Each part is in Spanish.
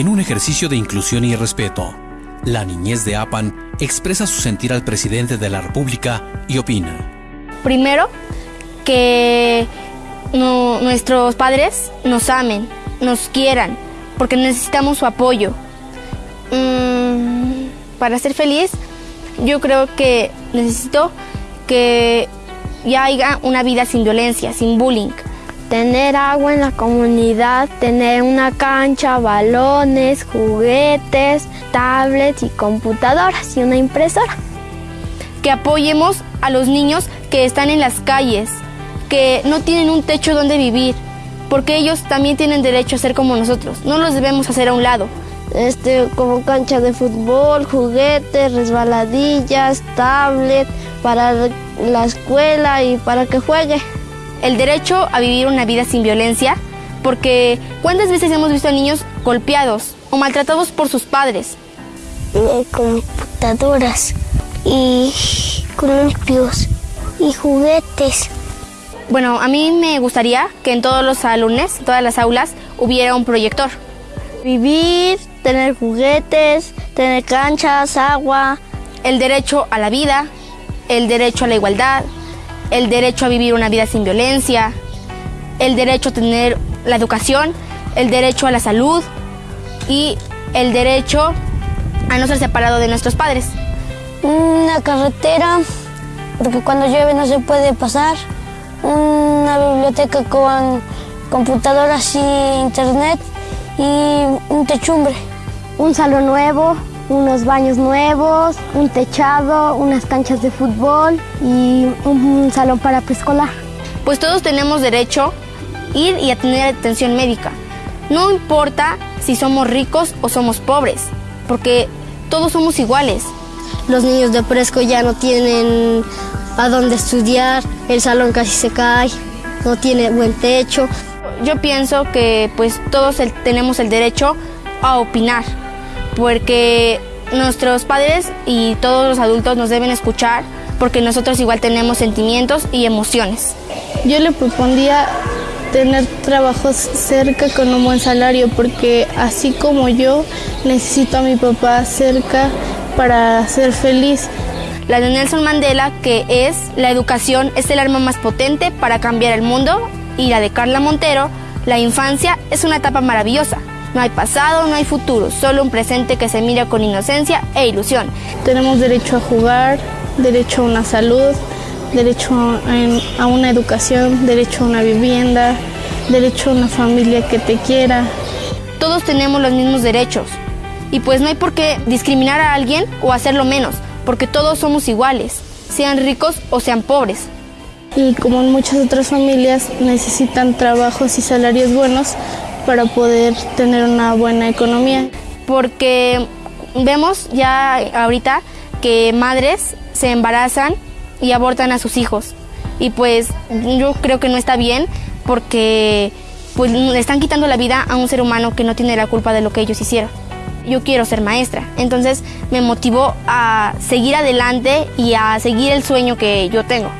En un ejercicio de inclusión y respeto, la niñez de Apan expresa su sentir al presidente de la República y opina. Primero, que nuestros padres nos amen, nos quieran, porque necesitamos su apoyo. Mm, para ser feliz, yo creo que necesito que ya haya una vida sin violencia, sin bullying. Tener agua en la comunidad, tener una cancha, balones, juguetes, tablets y computadoras y una impresora. Que apoyemos a los niños que están en las calles, que no tienen un techo donde vivir, porque ellos también tienen derecho a ser como nosotros. No los debemos hacer a un lado. Este, como cancha de fútbol, juguetes, resbaladillas, tablet, para la escuela y para que juegue. El derecho a vivir una vida sin violencia, porque ¿cuántas veces hemos visto a niños golpeados o maltratados por sus padres? computadoras y columpios y juguetes. Bueno, a mí me gustaría que en todos los salones, en todas las aulas, hubiera un proyector. Vivir, tener juguetes, tener canchas, agua. El derecho a la vida, el derecho a la igualdad, el derecho a vivir una vida sin violencia, el derecho a tener la educación, el derecho a la salud y el derecho a no ser separado de nuestros padres. Una carretera, porque cuando llueve no se puede pasar. Una biblioteca con computadoras y internet y un techumbre. Un salón nuevo, unos baños nuevos, un techado, unas canchas de fútbol y un salón para preescolar. Pues todos tenemos derecho a ir y a tener atención médica. No importa si somos ricos o somos pobres, porque todos somos iguales. Los niños de Presco ya no tienen a dónde estudiar, el salón casi se cae, no tiene buen techo. Yo pienso que pues todos tenemos el derecho a opinar porque nuestros padres y todos los adultos nos deben escuchar porque nosotros igual tenemos sentimientos y emociones. Yo le propondría tener trabajos cerca con un buen salario porque así como yo necesito a mi papá cerca para ser feliz. La de Nelson Mandela que es la educación es el arma más potente para cambiar el mundo y la de Carla Montero, la infancia es una etapa maravillosa no hay pasado, no hay futuro, solo un presente que se mira con inocencia e ilusión. Tenemos derecho a jugar, derecho a una salud, derecho a una educación, derecho a una vivienda, derecho a una familia que te quiera. Todos tenemos los mismos derechos y pues no hay por qué discriminar a alguien o hacerlo menos, porque todos somos iguales, sean ricos o sean pobres. Y como en muchas otras familias necesitan trabajos y salarios buenos para poder tener una buena economía. Porque vemos ya ahorita que madres se embarazan y abortan a sus hijos. Y pues yo creo que no está bien porque pues le están quitando la vida a un ser humano que no tiene la culpa de lo que ellos hicieron. Yo quiero ser maestra, entonces me motivó a seguir adelante y a seguir el sueño que yo tengo.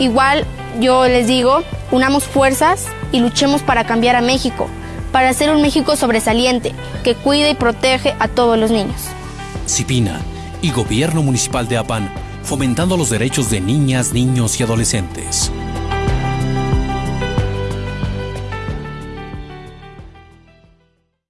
Igual yo les digo, unamos fuerzas y luchemos para cambiar a México, para hacer un México sobresaliente que cuide y protege a todos los niños. Cipina y Gobierno Municipal de Apan, fomentando los derechos de niñas, niños y adolescentes.